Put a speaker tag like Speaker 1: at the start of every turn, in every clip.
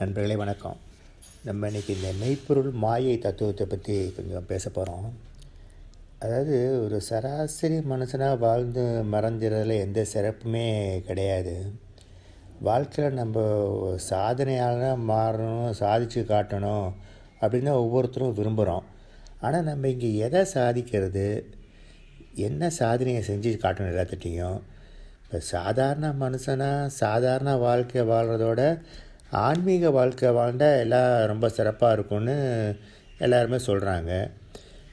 Speaker 1: நண்பர்களே வணக்கம். நம்ம இன்றைக்கி இந்த மெய்ப்பொருள் மாயை தத்துவத்தை பற்றி கொஞ்சம் பேச போகிறோம் அதாவது ஒரு சராசரி மனுஷனாக வாழ்ந்து மறைஞ்சிறதுல எந்த சிறப்புமே கிடையாது. வாழ்க்கையில் நம்ம சாதனையாளராக மாறணும் சாதித்து காட்டணும் அப்படின்னு ஒவ்வொருத்தரும் விரும்புகிறோம் ஆனால் நம்ம இங்கே எதை சாதிக்கிறது? என்ன சாதனையை செஞ்சு காட்டணும் எல்லாத்திட்டையும் இப்போ சாதாரண மனுஷனாக சாதாரண வாழ்க்கையை வாழ்கிறதோட ஆன்மீக வாழ்க்கை வாழ்ந்தால் எல்லாம் ரொம்ப சிறப்பாக இருக்கும்னு எல்லாருமே சொல்கிறாங்க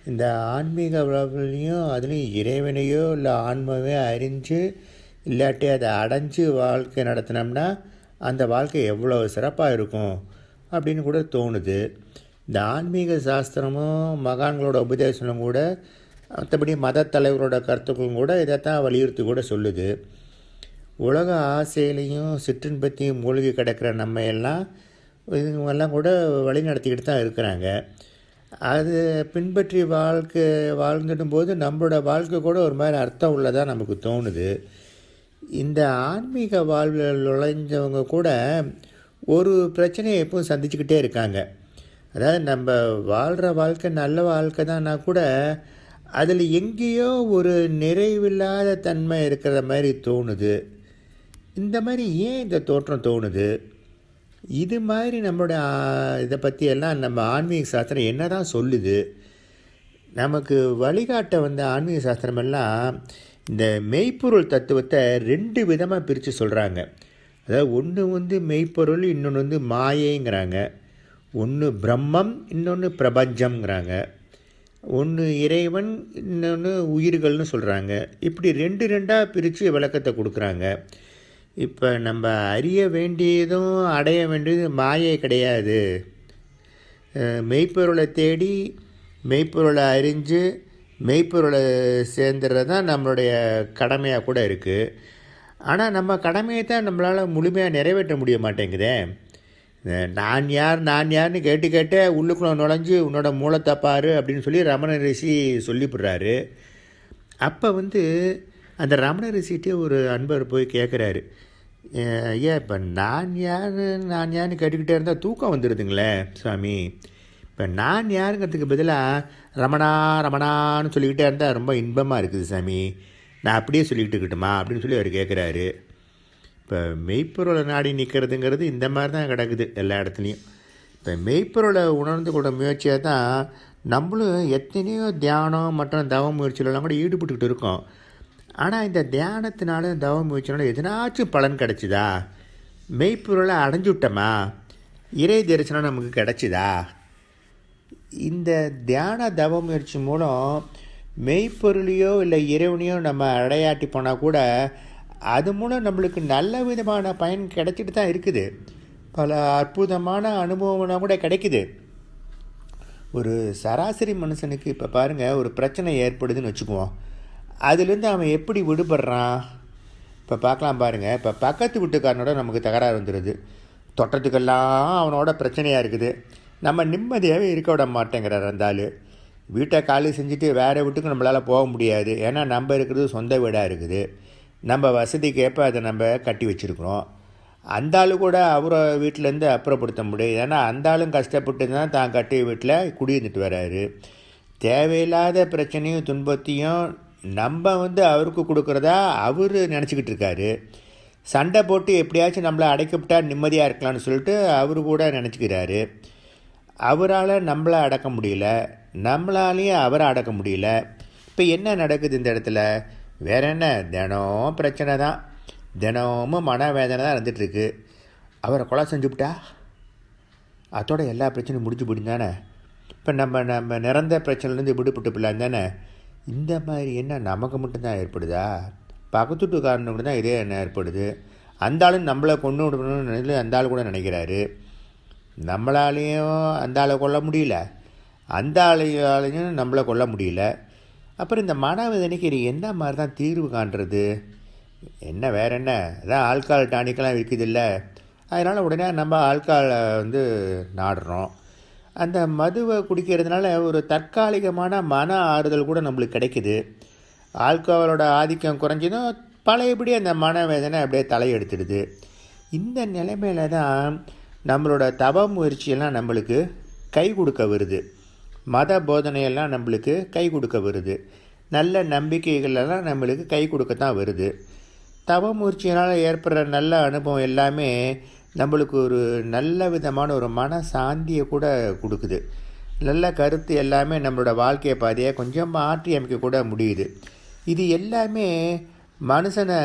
Speaker 1: இந்த ஆன்மீக வாழ்வுலையும் அதுலேயும் இறைவனையோ இல்லை ஆன்மாவே அறிஞ்சு இல்லாட்டி அதை அடைஞ்சு வாழ்க்கை நடத்தினோம்னா அந்த வாழ்க்கை எவ்வளோ சிறப்பாக இருக்கும் அப்படின்னு கூட தோணுது. இந்த ஆன்மீக சாஸ்திரமும் மகான்களோட உபதேசமும் கூட மற்றபடி மத தலைவரோட கருத்துக்களும் கூட இதைத்தான் வலியுறுத்தி கூட சொல்லுது. உலக ஆசையிலையும் சிற்றின்பத்தையும் மூழ்கி கிடக்கிற நம்ம எல்லாம் இவங்கெல்லாம் கூட வழி நடத்திக்கிட்டு தான் இருக்கிறாங்க. அது பின்பற்றி வாழ்க்கை வாழ்ந்துடும் போது நம்மளோட வாழ்க்கை கூட ஒரு மாதிரி அர்த்தம் உள்ளதாக நமக்கு தோணுது. இந்த ஆன்மீக வாழ்வில் நுழைஞ்சவங்க கூட ஒரு பிரச்சனையை எப்பவும் சந்திச்சுக்கிட்டே இருக்காங்க. அதாவது நம்ம வாழ்கிற வாழ்க்கை நல்ல வாழ்க்கை தான்னா கூட அதில் எங்கேயோ ஒரு நிறைவில்லாத தன்மை இருக்கிற மாதிரி தோணுது. இந்த மாதிரி ஏன் இந்த தோற்றம் தோணுது? இது மாதிரி நம்மளோட இதை பற்றி எல்லாம் நம்ம ஆன்மீக சாஸ்திரம் என்ன தான் சொல்லுது? நமக்கு வழிகாட்ட வந்த ஆன்மீக சாஸ்திரமெல்லாம் இந்த மெய்ப்பொருள் தத்துவத்தை ரெண்டு விதமாக பிரித்து சொல்கிறாங்க அதாவது ஒன்று வந்து மெய்ப்பொருள் இன்னொன்று வந்து மாயைங்கிறாங்க. ஒன்று பிரம்மம் இன்னொன்று பிரபஞ்சம்ங்கிறாங்க. ஒன்று இறைவன் இன்னொன்று உயிர்கள்னு சொல்கிறாங்க இப்படி ரெண்டு ரெண்டாக பிரித்து விளக்கத்தை கொடுக்குறாங்க. இப்போ நம்ம அறிய வேண்டியதும் அடைய வேண்டியதும் மாயை கிடையாது. மெய்ப்பொருளை தேடி மெய்ப்பொருளை அறிஞ்சு மெய்ப்பொருளை சேர்ந்துறது தான் நம்மளுடைய கடமையாக கூட இருக்குது ஆனால் நம்ம கடமையை தான் நம்மளால் முழுமையாக நிறைவேற்ற முடிய மாட்டேங்குதே. நான் யார் நான் யார்னு கேட்டு கேட்டே உள்ளுக்குள்ள நுழைஞ்சு உன்னோட மூளை தப்பாரு அப்படின்னு சொல்லி ரமண ரிஷி சொல்லிவிடுறாரு அப்போ வந்து அந்த ரமண ரிஷிகிட்டே ஒரு அன்பர் போய் கேட்குறாரு ஐயா இப்போ நான் யார் நான் யாருன்னு கேட்டுக்கிட்டே இருந்தால் தூக்கம் வந்துடுதுங்களே சுவாமி. இப்போ நான் யாருங்கிறதுக்கு பதிலாக ரமணா ரமணான்னு சொல்லிக்கிட்டே இருந்தால் ரொம்ப இன்பமாக இருக்குது சாமி. நான் அப்படியே சொல்லிக்கிட்டு இருக்கட்டுமா அப்படின்னு சொல்லி அவர் கேட்குறாரு இப்போ மெய்ப்பொருளை நாடி நிற்கிறதுங்கிறது இந்த மாதிரி தான் கிடக்குது எல்லா இடத்துலையும். இப்போ மெய்ப்பொருளை உணர்ந்து கொண்ட முயற்சியாக தான் நம்மளும் எத்தனையோ தியானம் மற்றும் தவ முயற்சிகளெல்லாம் கூட ஈடுபட்டுக்கிட்டு இருக்கோம். ஆனால் இந்த தியானத்தினால தவ முயற்சினால எதனாச்சும் பலன் கிடச்சிதா? மெய்ப்பொருளை அடைஞ்சு விட்டோமா? இறை தரிசனம் நமக்கு கிடச்சிதா? இந்த தியான தவ முயற்சி மூலம் மெய்ப்பொருளையோ இல்லை இறைவனையோ நம்ம அடையாட்டி போனால் கூட அது மூலம் நம்மளுக்கு நல்ல விதமான பயன் கிடைச்சிட்டு தான் இருக்குது. பல அற்புதமான அனுபவம்னா கூட கிடைக்குது. ஒரு சராசரி மனுஷனுக்கு இப்போ பாருங்கள் ஒரு பிரச்சனை ஏற்படுதுன்னு வச்சுக்குவோம். அதுலேருந்து அவன் எப்படி விடுபடுறான்? இப்போ பார்க்கலாம் பாருங்கள் இப்போ பக்கத்து வீட்டுக்காரனோட நமக்கு தகராறு வந்துடுது தொட்டத்துக்கெல்லாம் அவனோட பிரச்சனையாக இருக்குது. நம்ம நிம்மதியாகவே இருக்க விட மாட்டேங்கிறார் அந்த ஆள். வீட்டை காலி செஞ்சுட்டு வேறு வீட்டுக்கு நம்மளால் போக முடியாது. ஏன்னா நம்ம இருக்கிறது சொந்த வீடாக இருக்குது. நம்ம வசதிக்கேற்ப அதை நம்ம கட்டி வச்சுருக்குறோம். அந்த ஆள் கூட அவரை வீட்டிலேருந்து அப்புறப்படுத்த முடியும் ஏன்னா அந்த ஆளும் கஷ்டப்பட்டு தான் தான் கட்டிய வீட்டில் குடியிருந்துட்டு வராரு. தேவையில்லாத பிரச்சனையும் துன்பத்தையும் நம்ம வந்து அவருக்கு கொடுக்குறதா அவர் நினச்சிக்கிட்டு இருக்காரு சண்டை போட்டு எப்படியாச்சும் நம்மளை அடைக்கப்பட்டா நிம்மதியாக இருக்கலாம்னு சொல்லிட்டு அவர் கூட நினச்சிக்கிறாரு. அவரால் நம்மளை அடக்க முடியல. நம்மளாலேயும் அவரை அடக்க முடியல. இப்போ என்ன நடக்குது இந்த இடத்துல? வேற என்ன? தினம் பிரச்சனை தான். தினமும் மன வேதனை தான் இருந்துகிட்ருக்கு அவரை கொலை செஞ்சுவிட்டா அதோட எல்லா பிரச்சனையும் முடிஞ்சு போயிடும் தானே? இப்போ நம்ம நம்ம நிறந்த பிரச்சனைலேருந்து விடுபட்டு போயிடலாம் தானே? இந்த மாதிரி என்ன நமக்கு மட்டும்தான் ஏற்படுதா? பக்கத்துட்டுக்காரனுக்கு தான் இதே என்ன ஏற்படுது? அந்த ஆளும் நம்மளை கொண்டு விடணும்னு அந்த ஆள் கூட நினைக்கிறாரு. நம்மளாலேயும் அந்த ஆளை கொல்ல முடியல. அந்த ஆளையாலையும் நம்மளை கொல்ல முடியல. அப்புறம் இந்த மனவேதனைக்கு இது என்ன மாதிரி தான் தீர்வு காண்றது? என்ன வேற என்ன? அதான் ஆல்கால் டானிக்கெல்லாம் விற்குது இல்லை அதனால் உடனே நம்ம ஆல்காலை வந்து நாடுறோம். அந்த மதுவை குடிக்கிறதுனால ஒரு தற்காலிகமான மன ஆறுதல் கூட நம்மளுக்கு கிடைக்குது. ஆல்கஹாலோட ஆதிக்கம் குறைஞ்சதும் பழையபடி அந்த மனவேதனை அப்படியே தலையெடுத்துடுது. இந்த நிலைமையில தான் நம்மளோட தவ முயற்சியெல்லாம் நம்மளுக்கு கை கொடுக்க வருது. மத போதனையெல்லாம் நம்மளுக்கு கை கொடுக்க வருது. நல்ல நம்பிக்கைகளெல்லாம் நம்மளுக்கு கை கொடுக்கத்தான் வருது. தவ முயற்சியினால் ஏற்படுற நல்ல அனுபவம் எல்லாமே நம்மளுக்கு ஒரு நல்ல விதமான ஒரு மன சாந்தியை கூட கொடுக்குது. நல்ல கருத்து எல்லாமே நம்மளோட வாழ்க்கையை பாதையை கொஞ்சம் மாற்றி அமைக்க கூட முடியுது. இது எல்லாமே மனுஷனை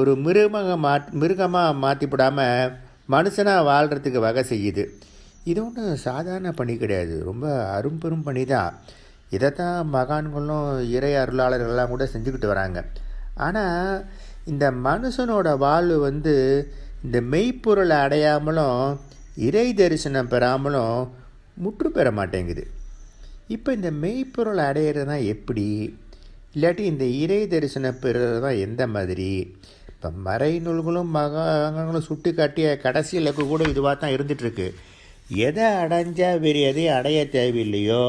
Speaker 1: ஒரு மிருகமாக மா மிருகமாக மாற்றிவிடாமல் மனுஷனாக வாழ்கிறதுக்கு வகை செய்யுது. இது ஒன்றும் சாதாரண பணி கிடையாது. ரொம்ப அரும்பெரும் பணி தான். இதை தான் மகான்களும் இறை அருளாளர்கள்லாம் கூட செஞ்சுக்கிட்டு வராங்க. ஆனால் இந்த மனுஷனோட வாழ்வு வந்து இந்த மெய்ப்பொருளை அடையாமலும் இறை தரிசனம் பெறாமலும் முற்று பெற மாட்டேங்குது. இப்போ இந்த மெய்ப்பொருளை அடையிறது தான் எப்படி? இல்லாட்டி இந்த இறை தரிசனம் பெறுறது தான் எந்த மாதிரி? இப்போ மறை நூல்களும் மகாங்களும் சுட்டி காட்டிய கடைசி இலக்கு கூட இதுவாக தான் இருந்துகிட்ருக்கு எதை அடைஞ்சால் வேறு எதையும் அடைய தேவையில்லையோ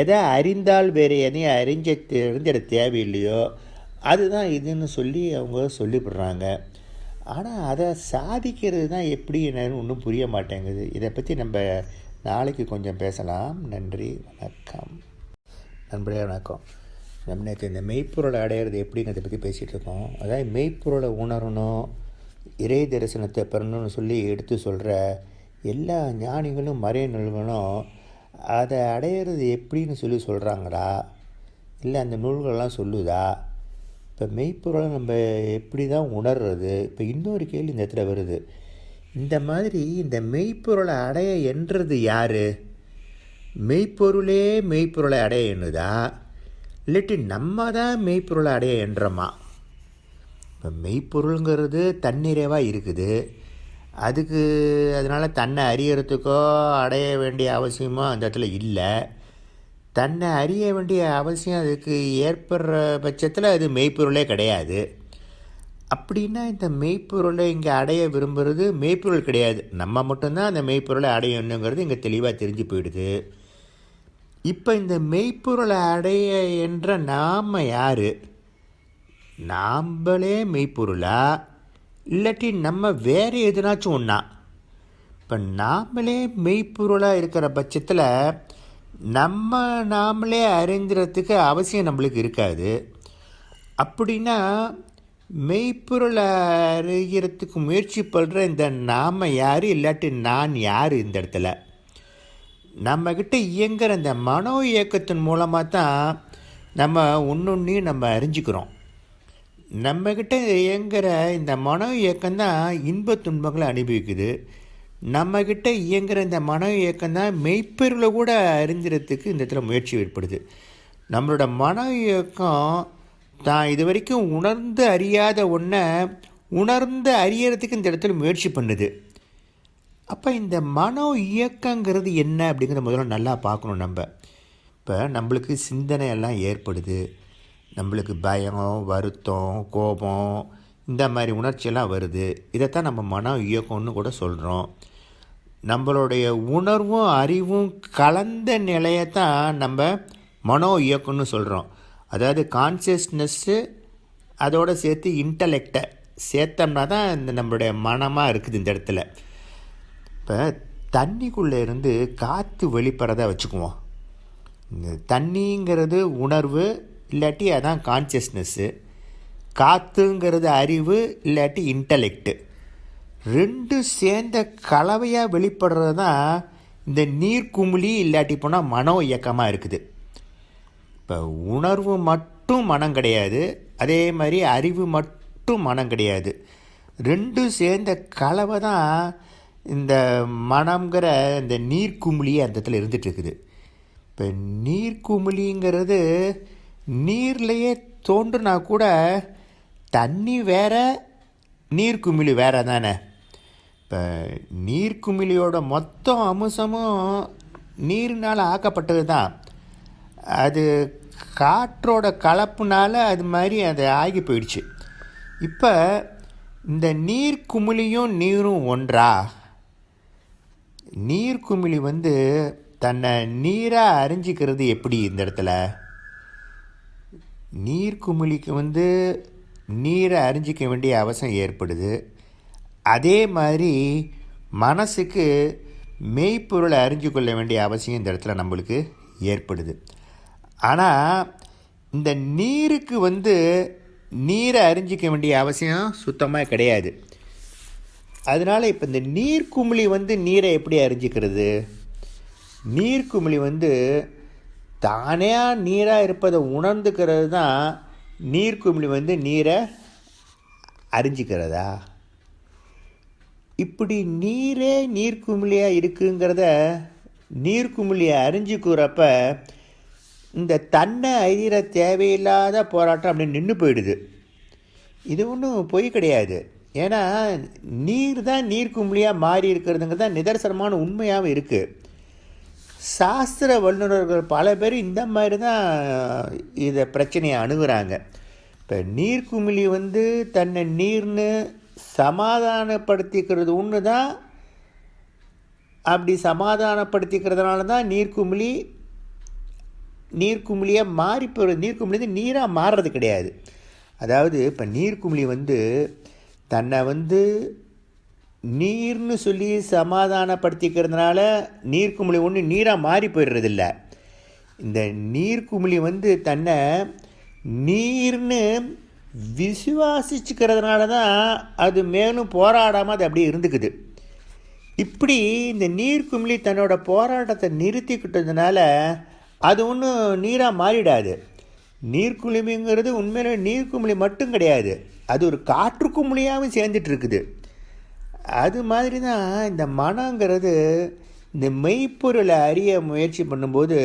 Speaker 1: எதை அறிந்தால் வேறு எதையும் அறிஞ்ச அறிஞ்சிட தேவையில்லையோ அதுதான் இதுன்னு சொல்லி அவங்க சொல்லிவிடுறாங்க. ஆனால் அதை சாதிக்கிறது தான் எப்படி என்னன்னு ஒன்றும் புரிய மாட்டேங்குது. இதை பற்றி நம்ம நாளைக்கு கொஞ்சம் பேசலாம். நன்றி வணக்கம். நண்பரே வணக்கம். நம்ம நேற்று இந்த மெய்ப்பொருளை அடையிறது எப்படிங்கிறத பற்றி பேசிகிட்டு இருக்கோம் அதாவது மெய்ப்பொருளை உணரணும் இறை தரிசனத்தை பெறணும்னு சொல்லி எடுத்து சொல்கிற எல்லா ஞானிகளும் மறைய நூல்களும் அதை அடையிறது எப்படின்னு சொல்லி சொல்கிறாங்களா இல்லை அந்த நூல்கள்லாம் சொல்லுதா? இப்போ மெய்ப்பொருளை நம்ம எப்படி தான் உணர்றது? இப்போ இன்னொரு கேள்வி இந்த இடத்துல வருது. இந்த மாதிரி இந்த மெய்ப்பொருளை அடைய என்றது யார்? மெய்ப்பொருளே மெய்ப்பொருளை அடைய எண்ணுதா? இல்லாட்டி நம்ம தான் மெய்ப்பொருளை அடைய எண்ணுறோமா இப்போ மெய்ப்பொருளுங்கிறது தன்னிறைவாக இருக்குது. அதுக்கு அதனால் தன்னை அறியறதுக்கோ அடைய வேண்டிய அவசியமோ அந்த இடத்துல இல்லை. தன்னை அறிய வேண்டிய அவசியம் அதுக்கு ஏற்படுற பட்சத்தில் அது மெய்ப்பொருளே கிடையாது. அப்படின்னா இந்த மெய்ப்பொருளை இங்கே அடைய விரும்புகிறது மெய்ப்பொருள் கிடையாது. நம்ம மட்டும்தான் அந்த மெய்ப்பொருளை அடையணுங்கிறது இங்கே தெளிவாக தெரிஞ்சு போயிடுது. இப்போ இந்த மெய்ப்பொருளை அடைய என்ற நாம் யார்? நாம்பளே மெய்ப்பொருளா? இல்லாட்டி நம்ம வேறு எதுனாச்சும் ஒன்றா இப்போ நாமளே மெய்ப்பொருளாக இருக்கிற பட்சத்தில் நம்ம நாமளே அறிஞ்சுறதுக்கு அவசியம் நம்மளுக்கு இருக்காது. அப்படின்னா மெய்ப்பொருளை அறிகிறதுக்கு முயற்சி பண்ணுற இந்த நாம் யார் இல்லாட்டி நான் யார் இந்த இடத்துல? நம்மக்கிட்ட இயங்குகிற இந்த மனோ இயக்கத்தின் மூலமாக தான் நம்ம ஒன்றொன்றையும் நம்ம அறிஞ்சிக்கிறோம். நம்மக்கிட்ட இயங்குகிற இந்த மனோ இயக்கம் தான் இன்ப துன்பங்களை அனுபவிக்குது. நம்மக்கிட்ட இயங்குகிற இந்த மனோ இயக்கம்தான் மெய்ப்பொருளை கூட அறிஞ்சிறதுக்கு இந்த இடத்துல முயற்சி ஏற்படுது. நம்மளோட மன இயக்கம் தான் இது வரைக்கும் உணர்ந்து அறியாத ஒன்றை உணர்ந்து அறியறதுக்கு இந்த இடத்துல முயற்சி பண்ணுது. அப்போ இந்த மனோ இயக்கங்கிறது என்ன அப்படிங்கிறத முதல்ல நல்லா பார்க்கணும் நம்ம. இப்போ நம்மளுக்கு சிந்தனை எல்லாம் ஏற்படுது. நம்மளுக்கு பயம் வருத்தம் கோபம் இந்த மாதிரி உணர்ச்சியெல்லாம் வருது. இதைத்தான் நம்ம மன இயக்கம்னு கூட சொல்கிறோம் நம்மளுடைய உணர்வும் அறிவும் கலந்த நிலையை தான் நம்ம மனோ இயக்கம்னு சொல்கிறோம் அதாவது கான்சியஸ்னஸ்ஸு அதோடு சேர்த்து இன்டலெக்டை சேர்த்தோம்னா தான் இந்த நம்மளுடைய மனமாக இருக்குது இந்த இடத்துல. இப்போ தண்ணிக்குள்ளே இருந்து காற்று வெளிப்படுறத வச்சுக்குவோம். இந்த தண்ணிங்கிறது உணர்வு இல்லாட்டி அதான் கான்சியஸ்னஸ்ஸு காற்றுங்கிறது அறிவு இல்லாட்டி இன்டலெக்ட்டு ரெண்டு சேர்ந்த கலவையாக வெளிப்படுறது தான் இந்த நீர்க்குமிழி இல்லாட்டி போனால் மனோ இயக்கமாக இருக்குது. இப்போ உணர்வு மட்டும் மனம் கிடையாது. அதே மாதிரி அறிவு மட்டும் மனம் கிடையாது. ரெண்டும் சேர்ந்த கலவை தான் இந்த மனம்ங்கிற இந்த நீர்க்குமிழி அந்த இடத்துல இருந்துகிட்ருக்குது. இப்போ நீர்க்குமிழிங்கிறது நீர்லேயே தோன்றுனா கூட தண்ணி வேற நீர்க்குமிழி வேற தானே? இப்போ நீர்க்குமிழியோட மொத்த அம்சமும் நீரினால் ஆக்கப்பட்டது தான் அது காற்றோட கலப்புனால் அது மாதிரி அது ஆகி போயிடுச்சு. இப்போ இந்த நீர்க்குமிழியும் நீரும் ஒன்றா? நீர்க்குமிழி வந்து தன்னை நீராக அறிஞ்சிக்கிறது எப்படி இந்த இடத்துல? நீர்க்குமிழிக்கு வந்து நீரை அறிஞ்சிக்க வேண்டிய அவசியம் ஏற்படுது. அதே மாதிரி மனசுக்கு மெய்ப்பொருளை அறிஞ்சு கொள்ள வேண்டிய அவசியம் இந்த இடத்துல நம்மளுக்கு ஏற்படுது. ஆனால் இந்த நீருக்கு வந்து நீரை அறிஞ்சிக்க வேண்டிய அவசியம் சுத்தமாக கிடையாது. அதனால் இப்போ இந்த நீர்க்குமிழி வந்து நீரை எப்படி அறிஞ்சிக்கிறது? நீர்க்குமிழி வந்து தானே நீராக இருப்பதை உணர்ந்துக்கிறது தான் நீர்க்குமிழி வந்து நீரை அறிஞ்சிக்கிறதா? இப்படி நீரே நீர்க்குமிழியாக இருக்குங்கிறத நீர்க்குமிழியை அறிஞ்சிக்கிறப்ப இந்த தன்னை அறிகிற தேவையில்லாத போராட்டம் அப்படி நின்று போயிடுது. இது ஒன்றும் பொய் கிடையாது. ஏன்னா நீர் தான் நீர்க்குமிழியாக மாறி இருக்கிறதுங்க தான் நிதர்சனமான உண்மையாகவும் இருக்குது சாஸ்திர வல்லுநர்கள் பல பேர் இந்த மாதிரி தான் இதை பிரச்சனையை அணுகுறாங்க. இப்போ நீர்க்குமிழி வந்து தன்னை நீர்னு சமாதானப்படுத்திக்கிறது. ஒன்று தான் அப்படி சமாதானப்படுத்திக்கிறதுனால தான் நீர்க்குமிழி நீர்க்குமிழியாக மாறி போகிற நீர்க்குமிழி வந்து நீராக மாறுறது கிடையாது. அதாவது இப்போ நீர்க்குமிழி வந்து தன்னை வந்து நீர்னு சொல்லி சமாதானப்படுத்திக்கிறதுனால நீர்க்குமிழி ஒன்று நீராக மாறி போயிடுறதில்ல இந்த நீர்க்குமிழி வந்து தன்னை நீர்னு விசுவாசிச்சுக்கிறதுனால தான் அது மேலும் போராடாமல் அது அப்படியே இருந்துக்குது. இப்படி இந்த நீர்க்குமிழி தன்னோட போராட்டத்தை நிறுத்திக்கிட்டதுனால அது ஒன்றும் நீராக மாறிடாது. நீர்க்குமிழிங்கிறது உண்மையில நீர்க்குமிழி மட்டும் கிடையாது. அது ஒரு காற்று குமிழியாகவும் சேர்ந்துட்டு இருக்குது அது மாதிரி தான் இந்த மனங்கிறது இந்த மெய்ப்பொருளை அறிய முயற்சி பண்ணும்போது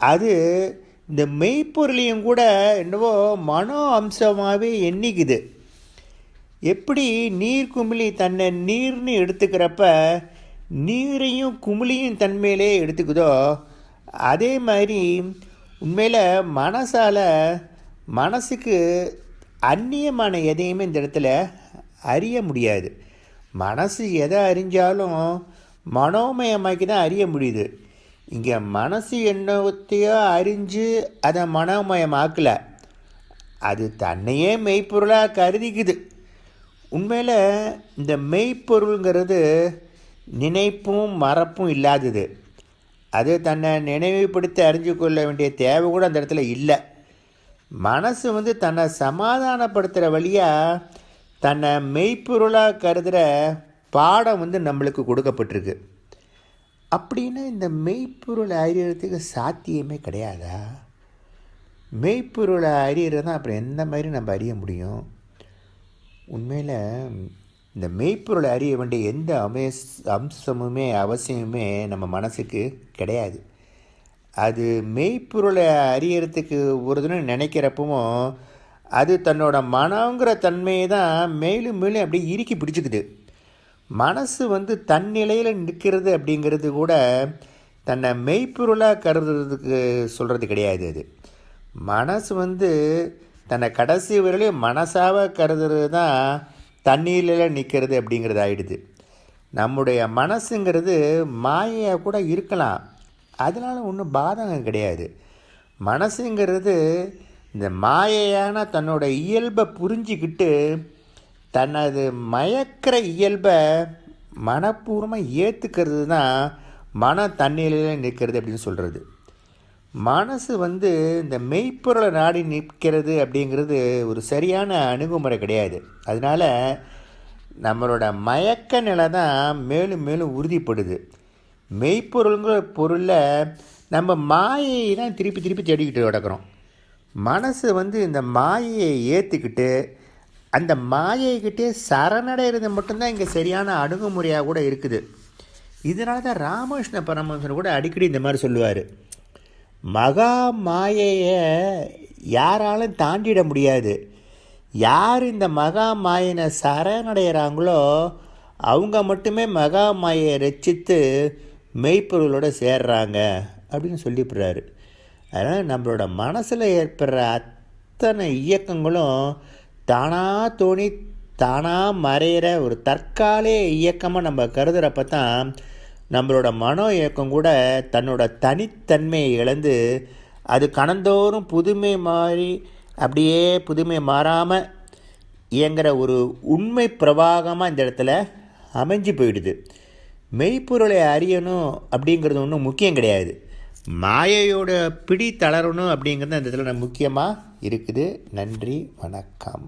Speaker 1: அது இந்த மெய்ப்பொருளையும் கூட என்னவோ மனோ அம்சமாகவே எண்ணிக்குது. எப்படி நீர் குமிழி தன்னை நீர்னு எடுத்துக்கிறப்ப நீரையும் குமிழியும் தன்மையிலே எடுத்துக்குதோ அதே மாதிரி உண்மையில் மனசால் மனசுக்கு அந்நியமான எதையுமே இந்த இடத்துல அறிய முடியாது. மனசு எதை அறிஞ்சாலும் மனோமயமாக்கி தான் அறிய முடியுது. இங்கே மனசு என்னத்தையோ அறிஞ்சு அதை மனோமயமாக்கலை. அது தன்னையே மெய்ப்பொருளாக கருதிக்குது. உண்மையில் இந்த மெய்ப்பொருளுங்கிறது நினைப்பும் மறப்பும் இல்லாதது. அது தன்னை நினைவுபடுத்தி அறிஞ்சு கொள்ள வேண்டிய தேவை கூட அந்த இடத்துல இல்லை. மனசு வந்து தன்னை சமாதானப்படுத்துகிற வழியாக தன்னை மெய்ப்பொருளாக கருதுகிற பாடம் வந்து நம்மளுக்கு கொடுக்கப்பட்டிருக்கு. அப்படின்னா இந்த மெய்ப்பொருளை அறியறதுக்கு சாத்தியமே கிடையாதா? மெய்ப்பொருளை அறியறதான் அப்புறம் எந்த மாதிரி நம்ம அறிய முடியும்? உண்மையில் இந்த மெய்ப்பொருளை அறிய வேண்டிய எந்த அமே அம்சமுமே அவசியமுமே நம்ம மனசுக்கு கிடையாது. அது மெய்ப்பொருளை அறியறதுக்கு ஒரு தினம் நினைக்கிறப்பவும் அது தன்னோட மனங்கிற தன்மையை தான் மேலும் மேலும் அப்படியே இறுக்கி பிடிச்சிக்குது. மனசு வந்து தன்னிலையில் நிற்கிறது அப்படிங்கிறது கூட தன்னை மெய்ப்பொருளாக கருதுறதுக்கு சொல்கிறது கிடையாது அது. மனசு வந்து தன்னை கடைசி வரையிலையும் மனசாக கருதுறது தான் தண்ணீரில் நிற்கிறது அப்படிங்கிறது ஆயிடுது நம்முடைய மனசுங்கிறது மாயையாக கூட இருக்கலாம். அதனால் ஒன்றும் பாதகம் கிடையாது. மனசுங்கிறது இந்த மாயையான தன்னோட இயல்பை புரிஞ்சிக்கிட்டு தனது மயக்கிற இயல்பை மனப்பூர்வமாக ஏற்றுக்கிறது தான் மன தண்ணீரில் நிற்கிறது அப்படின்னு சொல்கிறது மனசு வந்து இந்த மெய்ப்பொருளை நாடி நிற்கிறது அப்படிங்கிறது ஒரு சரியான அணுகுமுறை கிடையாது. அதனால் நம்மளோட மயக்க நிலை தான் மேலும் மேலும் உறுதிப்படுது. மெய்ப்பொருளுங்கிற பொருளில் நம்ம மாயையை தான் திருப்பி திருப்பி தேடிக்கிட்டு கிடக்கிறோம். மனசு வந்து இந்த மாயையை ஏற்றுக்கிட்டு அந்த மாயைக்கிட்டே சரணடைகிறது மட்டும்தான் இங்கே சரியான அணுகுமுறையாக கூட இருக்குது. இதனால தான் ராமகிருஷ்ண பரமஹம்சன் கூட அடிக்கடி இந்த மாதிரி சொல்லுவார். மகா மாயையை யாராலும் தாண்டிட முடியாது. யார் இந்த மகா மாயினை சரணடைகிறாங்களோ அவங்க மட்டுமே மகா மாயை ரச்சித்து மெய்ப்பொருளோடு சேர்றாங்க அப்படின்னு சொல்லிவிடுறாரு. அதனால் நம்மளோட மனசில் ஏற்படுற அத்தனை இயக்கங்களும் தானாக தோணி தானாக மறையிற ஒரு தற்காலிக இயக்கமாக நம்ம கருதுகிறப்ப தான் நம்மளோட மனோ இயக்கம் கூட தன்னோட தனித்தன்மையை இழந்து அது கணந்தோறும் புதுமை மாறி அப்படியே புதுமை மாறாமல் இயங்குகிற ஒரு உண்மை பிரவாகமாக இந்த இடத்துல அமைஞ்சு போயிடுது. மெய்ப்பொருளை அறியணும் அப்படிங்கிறது ஒன்றும் முக்கியம் கிடையாது. மாயையோட பிடி தளரணும் அப்படிங்கிறது அந்த இடத்துல முக்கியமாக இருக்குது. நன்றி வணக்கம்.